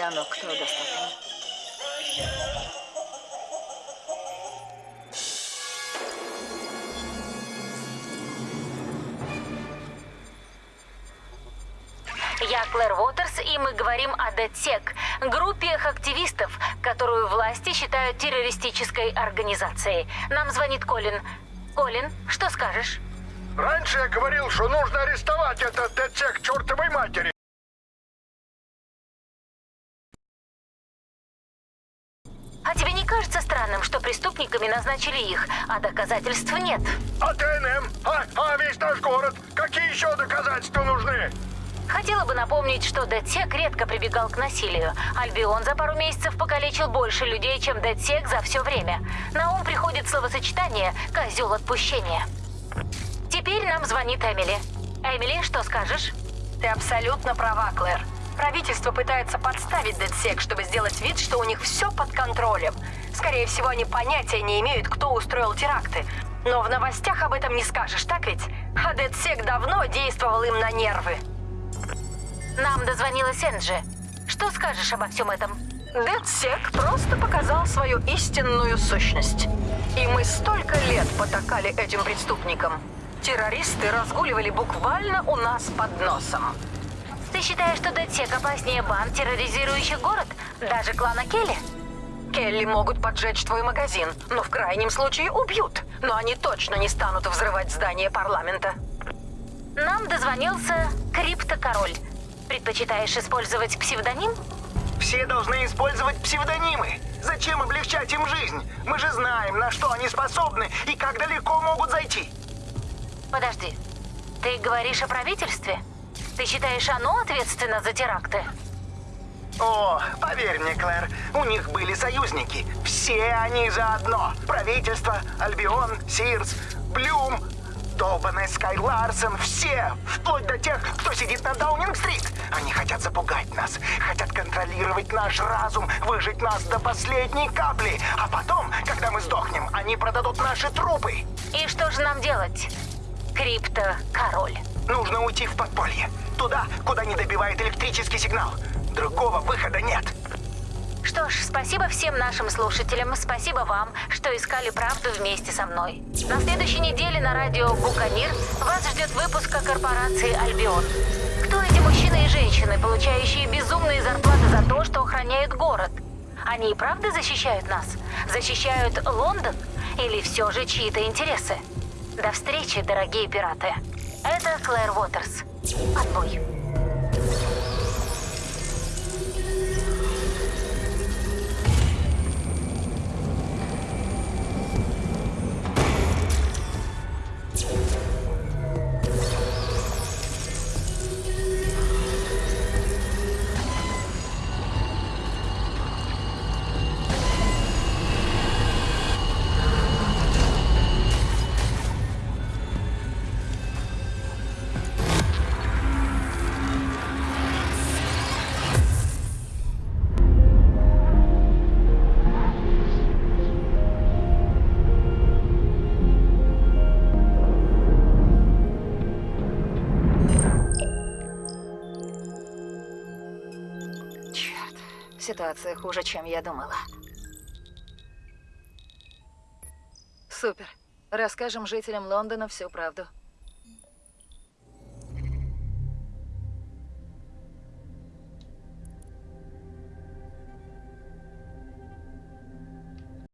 оно кто достаточно. Я Клэр Уотерс, и мы говорим о ДЭТСЕК, группе активистов, которую власти считают террористической организацией. Нам звонит Колин. Колин, что скажешь? Раньше я говорил, что нужно арестовать этот ДЦ к чертовой матери. А тебе не кажется странным, что преступниками назначили их, а доказательств нет? А ТНМ? А, а весь наш город? Какие еще доказательства нужны? Хотела бы напомнить, что Дедсек редко прибегал к насилию. Альбион за пару месяцев покалечил больше людей, чем Дедсек за все время. На ум приходит словосочетание «козел отпущения». Теперь нам звонит Эмили. Эмили, что скажешь? Ты абсолютно права, Клэр. Правительство пытается подставить Дедсек, чтобы сделать вид, что у них все под контролем. Скорее всего, они понятия не имеют, кто устроил теракты. Но в новостях об этом не скажешь, так ведь? А Дедсек давно действовал им на нервы. Нам дозвонилась Энджи. Что скажешь обо всем этом? Дедсек просто показал свою истинную сущность. И мы столько лет потакали этим преступникам. Террористы разгуливали буквально у нас под носом. Ты считаешь, что Дедсек опаснее банд, терроризирующих город? Даже клана Келли? Келли могут поджечь твой магазин, но в крайнем случае убьют. Но они точно не станут взрывать здание парламента. Нам дозвонился Криптокороль. Предпочитаешь использовать псевдоним? Все должны использовать псевдонимы. Зачем облегчать им жизнь? Мы же знаем, на что они способны и как далеко могут зайти. Подожди. Ты говоришь о правительстве? Ты считаешь, оно ответственно за теракты? О, поверь мне, Клэр, у них были союзники. Все они заодно. Правительство, Альбион, Сирс, Блюм, долбаная Скай Ларсон, все, вплоть до тех, кто сидит на Даунинг-стрит. Они хотят запугать нас, хотят контролировать наш разум, выжить нас до последней капли. А потом, когда мы сдохнем, они продадут наши трупы. И что же нам делать? Крипто-король. Нужно уйти в подполье. Туда, куда не добивает электрический сигнал. Другого выхода нет. Что ж, спасибо всем нашим слушателям, спасибо вам, что искали правду вместе со мной. На следующей неделе на радио Буканир вас ждет выпуск о корпорации Альбион. Кто эти мужчины и женщины, получающие безумные зарплаты за то, что охраняют город? Они и правда защищают нас? Защищают Лондон? Или все же чьи-то интересы? До встречи, дорогие пираты. Клэр Уотерс. Отбой. Ситуация хуже, чем я думала. Супер. Расскажем жителям Лондона всю правду.